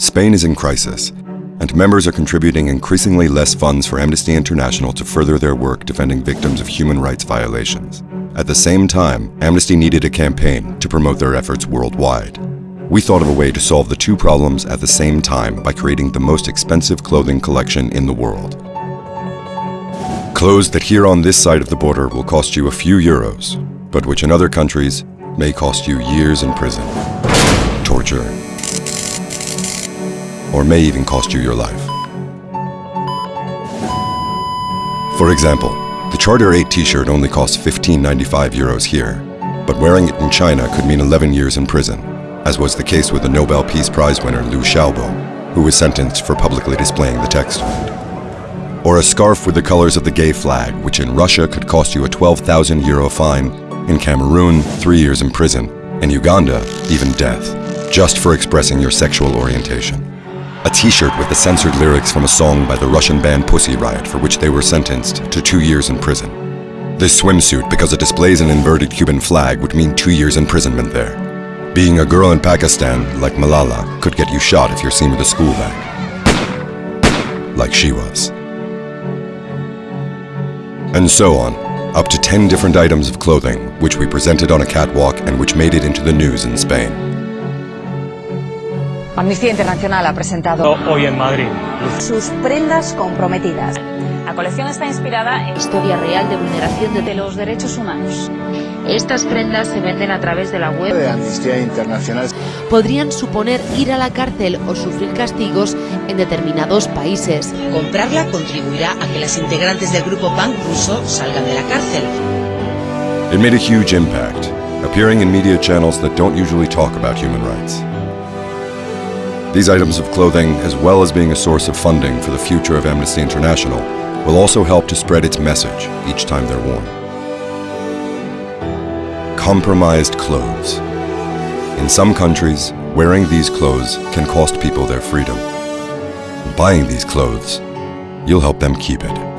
Spain is in crisis, and members are contributing increasingly less funds for Amnesty International to further their work defending victims of human rights violations. At the same time, Amnesty needed a campaign to promote their efforts worldwide. We thought of a way to solve the two problems at the same time by creating the most expensive clothing collection in the world. Clothes that here on this side of the border will cost you a few euros, but which in other countries may cost you years in prison, torture, or may even cost you your life. For example, the Charter 8 t-shirt only costs 15.95 euros here, but wearing it in China could mean 11 years in prison, as was the case with the Nobel Peace Prize winner Liu Xiaobo, who was sentenced for publicly displaying the text on it. Or a scarf with the colors of the gay flag, which in Russia could cost you a 12,000 euro fine, in Cameroon, three years in prison, in Uganda, even death, just for expressing your sexual orientation a t-shirt with the censored lyrics from a song by the Russian band Pussy Riot for which they were sentenced to two years in prison. This swimsuit, because it displays an inverted Cuban flag, would mean two years imprisonment there. Being a girl in Pakistan, like Malala, could get you shot if you're seen with a school bag. Like she was. And so on, up to 10 different items of clothing, which we presented on a catwalk and which made it into the news in Spain. Amnistía Internacional ha presentado hoy en Madrid sus prendas comprometidas. La colección está inspirada en historia real de vulneración de los derechos humanos. Estas prendas se venden a través de la web de Amnistía Internacional. Podrían suponer ir a la cárcel o sufrir castigos en determinados países. Comprarla contribuirá a que las integrantes del grupo PAN ruso salgan de la cárcel. It made a huge impact, appearing in media channels that don't usually talk about human rights. These items of clothing, as well as being a source of funding for the future of Amnesty International, will also help to spread its message each time they're worn. Compromised clothes. In some countries, wearing these clothes can cost people their freedom. Buying these clothes, you'll help them keep it.